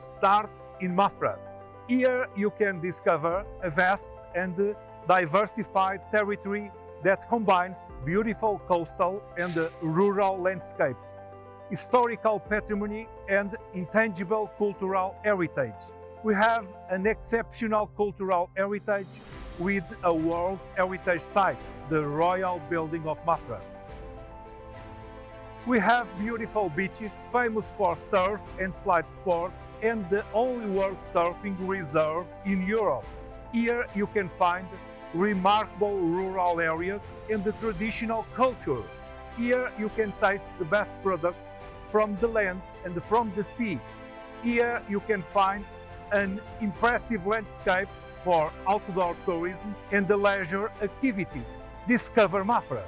starts in Mafra. Here you can discover a vast and diversified territory that combines beautiful coastal and rural landscapes, historical patrimony and intangible cultural heritage. We have an exceptional cultural heritage with a World Heritage Site, the Royal Building of Mafra. We have beautiful beaches famous for surf and slide sports and the only world surfing reserve in Europe. Here you can find remarkable rural areas and the traditional culture. Here you can taste the best products from the land and from the sea. Here you can find an impressive landscape for outdoor tourism and the leisure activities. Discover Mafra.